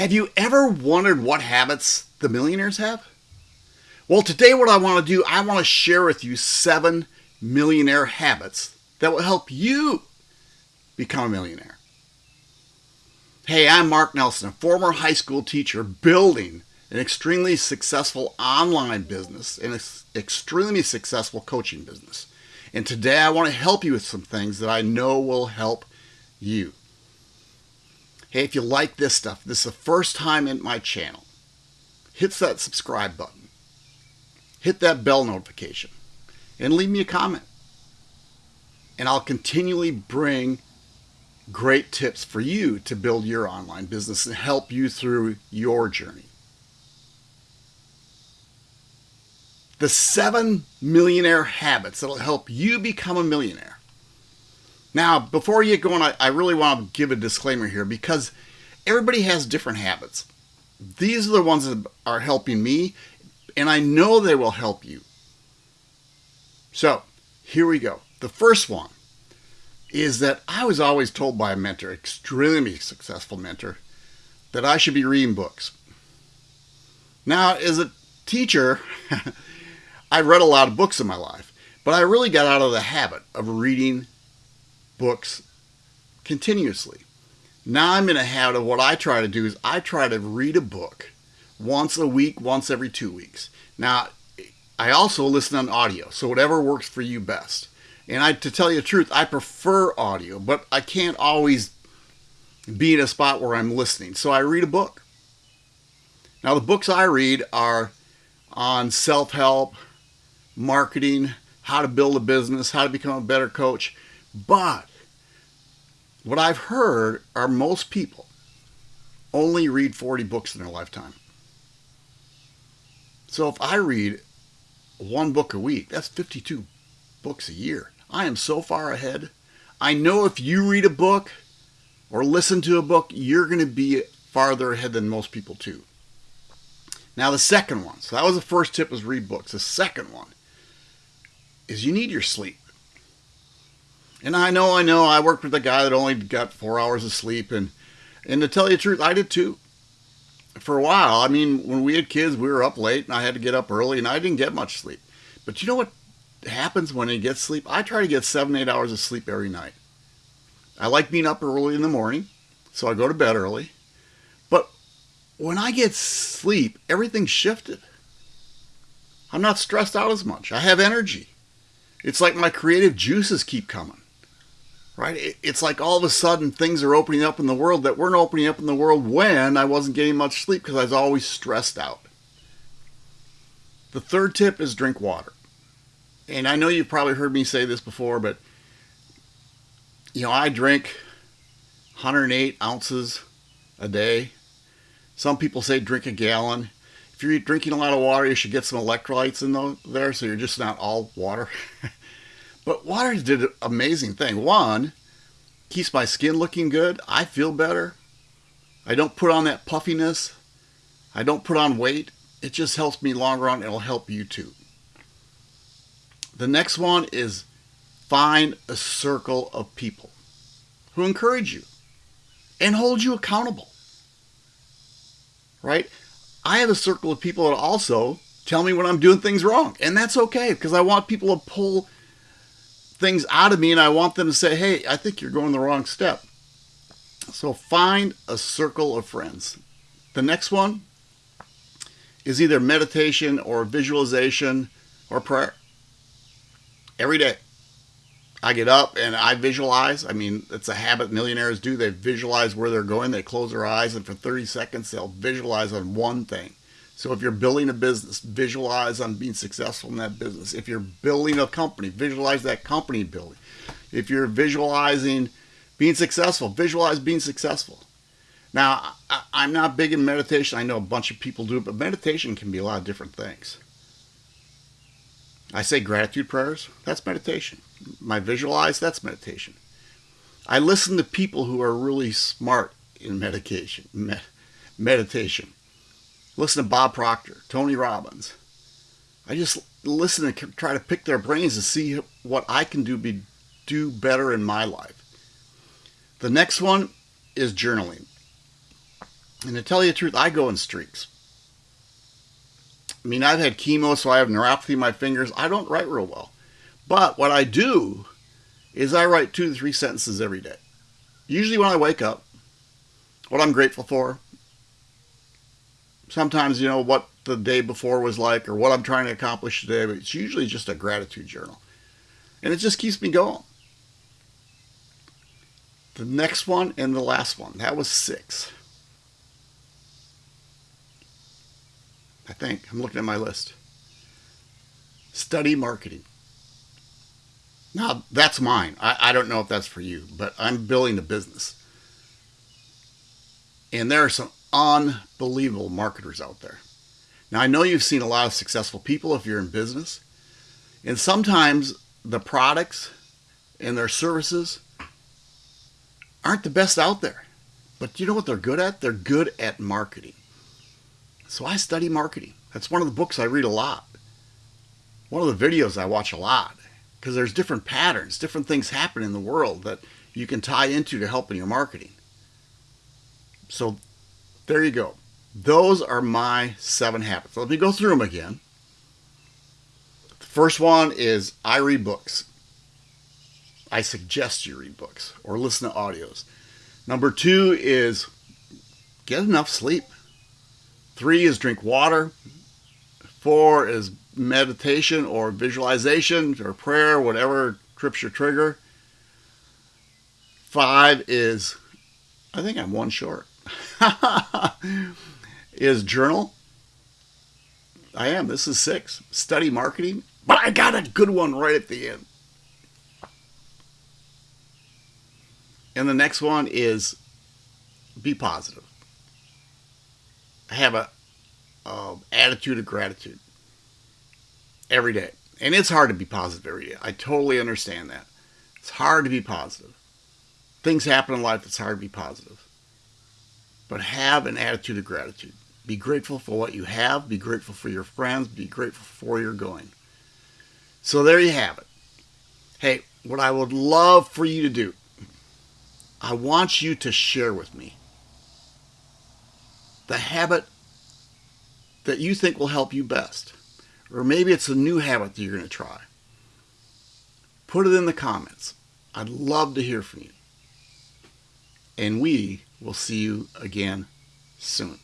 Have you ever wondered what habits the millionaires have? Well, today, what I want to do, I want to share with you seven millionaire habits that will help you become a millionaire. Hey, I'm Mark Nelson, a former high school teacher building an extremely successful online business and an extremely successful coaching business. And today I want to help you with some things that I know will help you. Hey, if you like this stuff, this is the first time in my channel, hit that subscribe button, hit that bell notification, and leave me a comment. And I'll continually bring great tips for you to build your online business and help you through your journey. The seven millionaire habits that'll help you become a millionaire. Now, before you get going, I, I really want to give a disclaimer here because everybody has different habits. These are the ones that are helping me, and I know they will help you. So, here we go. The first one is that I was always told by a mentor, extremely successful mentor, that I should be reading books. Now, as a teacher, I've read a lot of books in my life, but I really got out of the habit of reading books continuously. Now I'm in a habit of what I try to do is I try to read a book once a week, once every two weeks. Now, I also listen on audio, so whatever works for you best. And I, to tell you the truth, I prefer audio, but I can't always be in a spot where I'm listening. So I read a book. Now, the books I read are on self help, marketing, how to build a business, how to become a better coach. But what I've heard are most people only read 40 books in their lifetime. So if I read one book a week, that's 52 books a year. I am so far ahead. I know if you read a book or listen to a book, you're going to be farther ahead than most people too. Now the second one, so that was the first tip was read books. The second one is you need your sleep. And I know, I know, I worked with a guy that only got four hours of sleep, and and to tell you the truth, I did too. For a while, I mean, when we had kids, we were up late, and I had to get up early, and I didn't get much sleep. But you know what happens when you get sleep? I try to get seven, eight hours of sleep every night. I like being up early in the morning, so I go to bed early. But when I get sleep, everything's shifted. I'm not stressed out as much. I have energy. It's like my creative juices keep coming right? It's like all of a sudden things are opening up in the world that weren't opening up in the world when I wasn't getting much sleep because I was always stressed out. The third tip is drink water. And I know you've probably heard me say this before, but you know, I drink 108 ounces a day. Some people say drink a gallon. If you're drinking a lot of water, you should get some electrolytes in there so you're just not all water. But water did an amazing thing. One, keeps my skin looking good. I feel better. I don't put on that puffiness. I don't put on weight. It just helps me long run. It'll help you too. The next one is find a circle of people who encourage you and hold you accountable. Right? I have a circle of people that also tell me when I'm doing things wrong. And that's okay because I want people to pull things out of me and I want them to say, hey, I think you're going the wrong step. So find a circle of friends. The next one is either meditation or visualization or prayer. Every day. I get up and I visualize. I mean, it's a habit millionaires do. They visualize where they're going. They close their eyes and for 30 seconds they'll visualize on one thing. So if you're building a business, visualize on being successful in that business. If you're building a company, visualize that company building. If you're visualizing being successful, visualize being successful. Now, I'm not big in meditation. I know a bunch of people do it, but meditation can be a lot of different things. I say gratitude prayers, that's meditation. My visualize, that's meditation. I listen to people who are really smart in medication, meditation listen to Bob Proctor, Tony Robbins. I just listen and try to pick their brains to see what I can do be do better in my life. The next one is journaling. And to tell you the truth, I go in streaks. I mean, I've had chemo, so I have neuropathy in my fingers. I don't write real well. But what I do is I write two to three sentences every day. Usually when I wake up, what I'm grateful for. Sometimes, you know, what the day before was like or what I'm trying to accomplish today, but it's usually just a gratitude journal. And it just keeps me going. The next one and the last one, that was six. I think. I'm looking at my list. Study marketing. Now, that's mine. I, I don't know if that's for you, but I'm building a business. And there are some unbelievable marketers out there. Now, I know you've seen a lot of successful people if you're in business, and sometimes the products and their services aren't the best out there. But you know what they're good at? They're good at marketing. So I study marketing. That's one of the books I read a lot. One of the videos I watch a lot because there's different patterns, different things happen in the world that you can tie into to help in your marketing. So there you go. Those are my seven habits. Let me go through them again. The first one is I read books. I suggest you read books or listen to audios. Number two is get enough sleep. Three is drink water. Four is meditation or visualization or prayer, whatever trips your trigger. Five is, I think I'm one short, is journal. I am. This is six. Study marketing. But I got a good one right at the end. And the next one is be positive. Have a, a attitude of gratitude every day. And it's hard to be positive every day. I totally understand that. It's hard to be positive. Things happen in life, it's hard to be positive. But have an attitude of gratitude. Be grateful for what you have. Be grateful for your friends. Be grateful for where you're going. So there you have it. Hey, what I would love for you to do, I want you to share with me the habit that you think will help you best. Or maybe it's a new habit that you're going to try. Put it in the comments. I'd love to hear from you. And we will see you again soon.